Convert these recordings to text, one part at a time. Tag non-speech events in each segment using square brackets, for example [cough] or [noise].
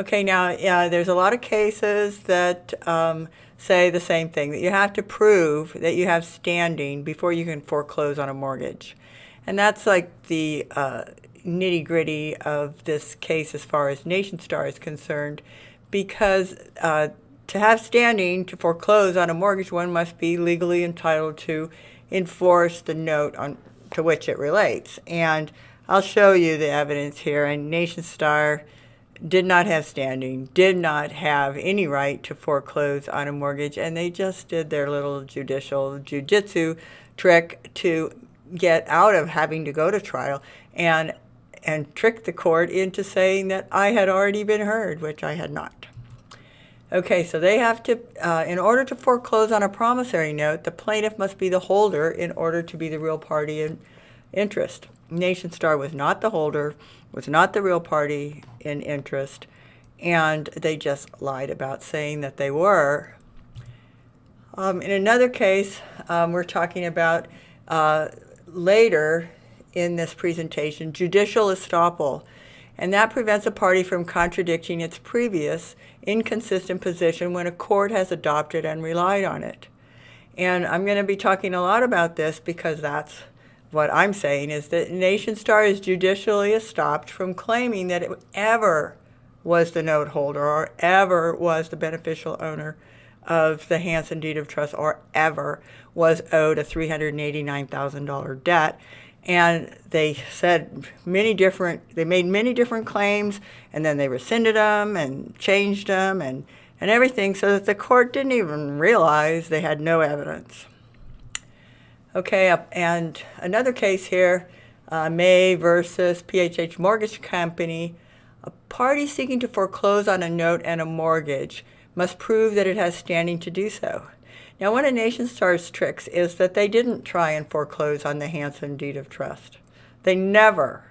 Okay, now, yeah, there's a lot of cases that um, say the same thing, that you have to prove that you have standing before you can foreclose on a mortgage. And that's like the uh, nitty gritty of this case as far as NationStar is concerned, because uh, to have standing to foreclose on a mortgage, one must be legally entitled to enforce the note on to which it relates. And I'll show you the evidence here. And NationStar did not have standing, did not have any right to foreclose on a mortgage, and they just did their little judicial jujitsu trick to get out of having to go to trial and and trick the court into saying that I had already been heard, which I had not. Okay, so they have to, uh, in order to foreclose on a promissory note, the plaintiff must be the holder in order to be the real party in interest. NationStar was not the holder, was not the real party in interest, and they just lied about saying that they were. Um, in another case, um, we're talking about uh, later in this presentation, judicial estoppel, and that prevents a party from contradicting its previous inconsistent position when a court has adopted and relied on it. And I'm going to be talking a lot about this because that's what I'm saying is that NationStar is judicially estopped from claiming that it ever was the note holder or ever was the beneficial owner of the Hanson deed of trust or ever was owed a $389,000 debt. And they said many different they made many different claims and then they rescinded them and changed them and and everything so that the court didn't even realize they had no evidence okay and another case here uh, may versus phh mortgage company a party seeking to foreclose on a note and a mortgage must prove that it has standing to do so now, one of NationStar's tricks is that they didn't try and foreclose on the Hanson deed of trust. They never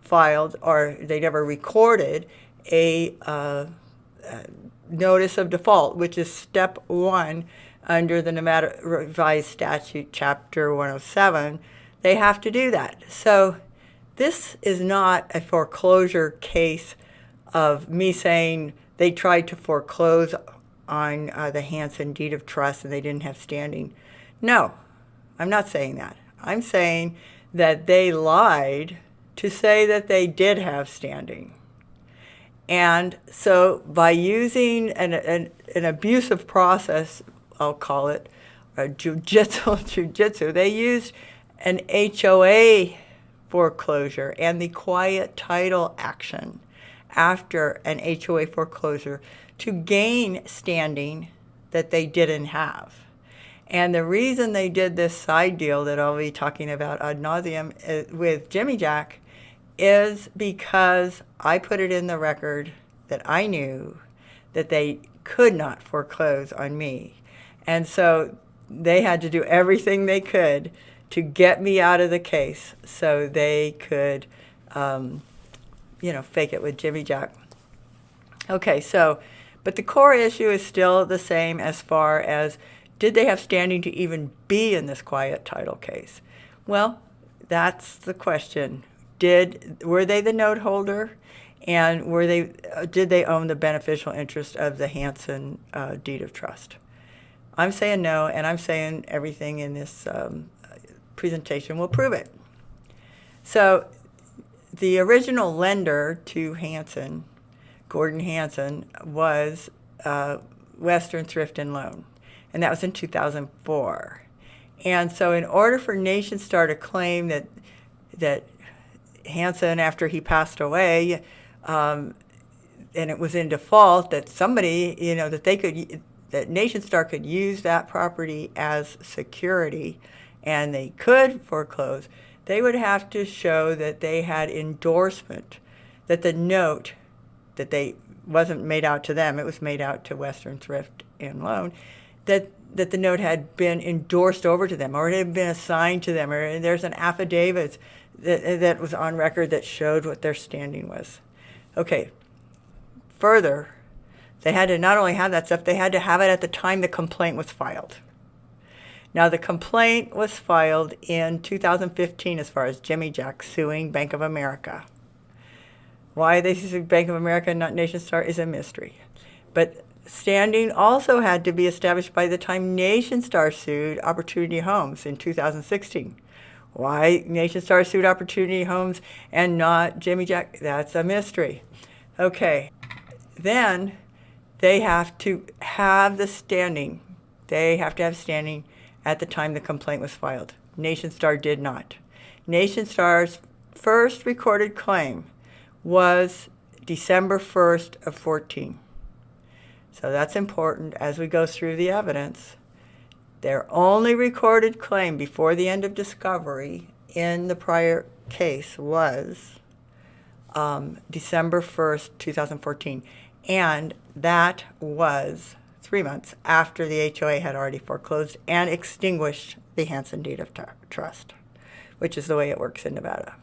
filed or they never recorded a uh, uh, notice of default, which is step one under the Nevada Revised Statute, Chapter 107. They have to do that. So this is not a foreclosure case of me saying they tried to foreclose on uh, the Hanson deed of trust and they didn't have standing. No, I'm not saying that. I'm saying that they lied to say that they did have standing. And so by using an, an, an abusive process, I'll call it, a jujitsu, [laughs] jujitsu, they used an HOA foreclosure and the quiet title action after an HOA foreclosure to gain standing that they didn't have. And the reason they did this side deal that I'll be talking about ad nauseum uh, with Jimmy Jack is because I put it in the record that I knew that they could not foreclose on me. And so they had to do everything they could to get me out of the case so they could, um, you know, fake it with Jimmy Jack. Okay, so but the core issue is still the same as far as did they have standing to even be in this quiet title case? Well, that's the question. Did were they the note holder, and were they uh, did they own the beneficial interest of the Hanson uh, deed of trust? I'm saying no, and I'm saying everything in this um, presentation will prove it. So, the original lender to Hanson, Gordon Hanson, was uh, Western Thrift and Loan, and that was in 2004. And so, in order for NationStar to claim that that Hanson, after he passed away, um, and it was in default, that somebody, you know, that they could, that NationStar could use that property as security, and they could foreclose, they would have to show that they had endorsement, that the note that they wasn't made out to them, it was made out to Western Thrift and Loan, that that the note had been endorsed over to them or it had been assigned to them or there's an affidavit that, that was on record that showed what their standing was. Okay, further, they had to not only have that stuff, they had to have it at the time the complaint was filed. Now, the complaint was filed in 2015 as far as Jimmy Jack suing Bank of America. Why they sued Bank of America and not Nation Star is a mystery. But standing also had to be established by the time Nation Star sued Opportunity Homes in 2016. Why Nation Star sued Opportunity Homes and not Jimmy Jack? That's a mystery. Okay, then they have to have the standing. They have to have standing at the time the complaint was filed. Nation Star did not. Nation Star's first recorded claim was December 1st of 14. So that's important as we go through the evidence. Their only recorded claim before the end of discovery in the prior case was um, December 1st, 2014. And that was three months after the HOA had already foreclosed and extinguished the Hanson deed of trust, which is the way it works in Nevada.